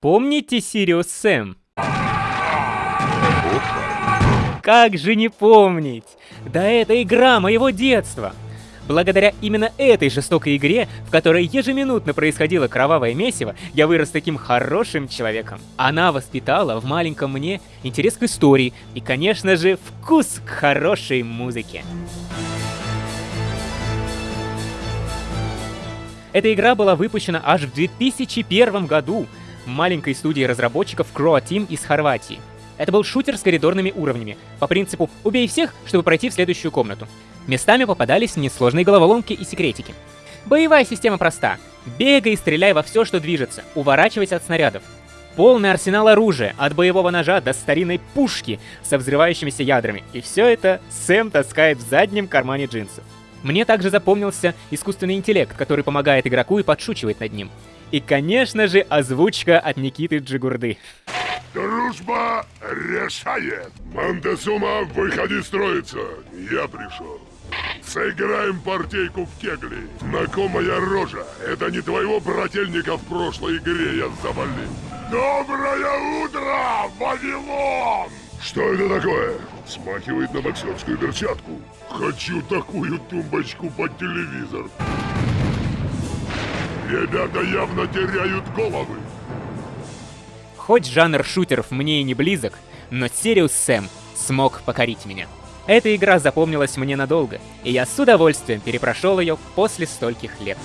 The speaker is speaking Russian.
Помните Сириус Сэм? Как же не помнить? Да это игра моего детства! Благодаря именно этой жестокой игре, в которой ежеминутно происходило кровавое месиво, я вырос таким хорошим человеком. Она воспитала в маленьком мне интерес к истории и, конечно же, вкус к хорошей музыке. Эта игра была выпущена аж в 2001 году маленькой студией разработчиков Croa Team из Хорватии. Это был шутер с коридорными уровнями, по принципу «убей всех, чтобы пройти в следующую комнату». Местами попадались несложные головоломки и секретики. Боевая система проста. Бегай и стреляй во все, что движется, уворачивайся от снарядов. Полный арсенал оружия, от боевого ножа до старинной пушки со взрывающимися ядрами. И все это Сэм таскает в заднем кармане джинсов. Мне также запомнился искусственный интеллект, который помогает игроку и подшучивает над ним. И, конечно же, озвучка от Никиты Джигурды. Дружба решает. Монтесума, выходи строиться. Я пришел. Сыграем партейку в кегли. Знакомая рожа. Это не твоего брательника в прошлой игре я завалил. Доброе утро, Вавилон! Что это такое? Смахивает на боксерскую перчатку. Хочу такую тумбочку под телевизор. Ребята явно теряют головы. Хоть жанр шутеров мне и не близок, но Сириус Сэм смог покорить меня. Эта игра запомнилась мне надолго, и я с удовольствием перепрошел ее после стольких лет.